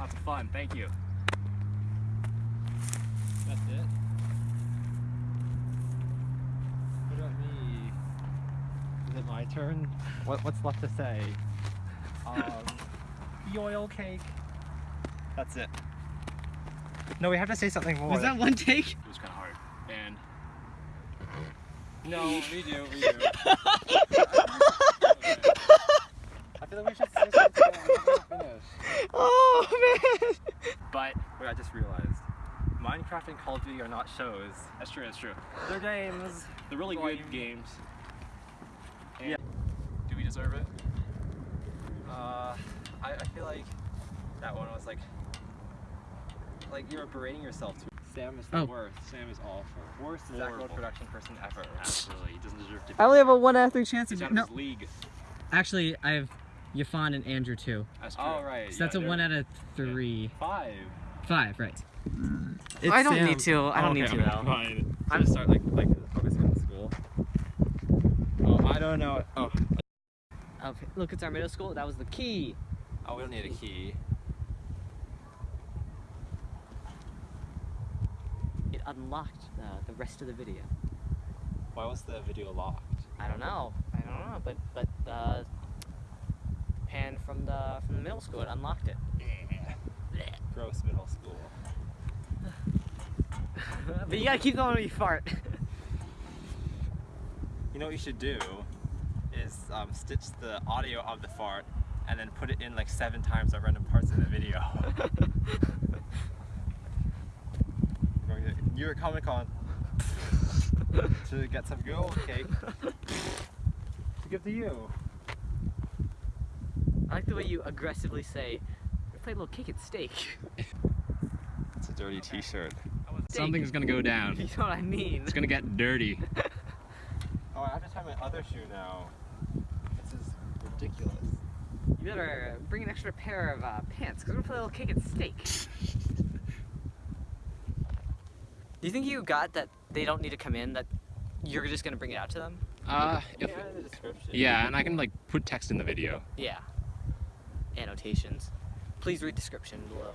Lots of fun. Thank you. That's it. What about me? Is it my turn? What, what's left to say? Um, the oil cake. That's it. No, we have to say something more. Was that one take? It was kind of hard. And No, we do, we do. I feel like we should say something and finish. Oh man! But Wait, I just realized. Minecraft and Call of Duty are not shows. that's true. That's true. They're games. They're really Well, good games. And Do we deserve it? Uh, I, I feel like that one was like, like you were berating yourself too. Sam is the Oh. worst. Sam is awful. Worst Zach Horrible. Road production person ever. Absolutely. He doesn't deserve to be. I only have a one out of three chance He's of out of no. his league. Actually, I have Yafan and Andrew too. That's true. All right. So that's a one out of three. Five. Five, right? I don't need to. I don't Okay, need to okay, though. Fine. I'm just start like like focusing on school. Oh, I don't know. Oh, Okay, look, it's our middle school. That was the key. oh, we don't need a key. It unlocked the, the rest of the video. Why was the video locked? I don't know. I don't know, but but uh, pan from the middle school, it unlocked it. Gross middle school. but you gotta keep going when you fart. You know what you should do is um, stitch the audio of the fart and then put it in like seven times at random parts of the video. New York Comic Con to get some old cake to give to you. I like the way you aggressively say, "We played a little cake at stake. It's a dirty T-shirt. Something's gonna go down. you know what I mean? It's gonna get dirty. Oh, I have to tie my other shoe now. This is ridiculous. You better bring an extra pair of uh, pants, cause we're gonna play a little cake at stake. Do you think you got that they don't need to come in? That you're just gonna bring it out to them? Uh, if, Yeah, in the description. yeah, and I can like put text in the video. Yeah. Annotations. Please read description below.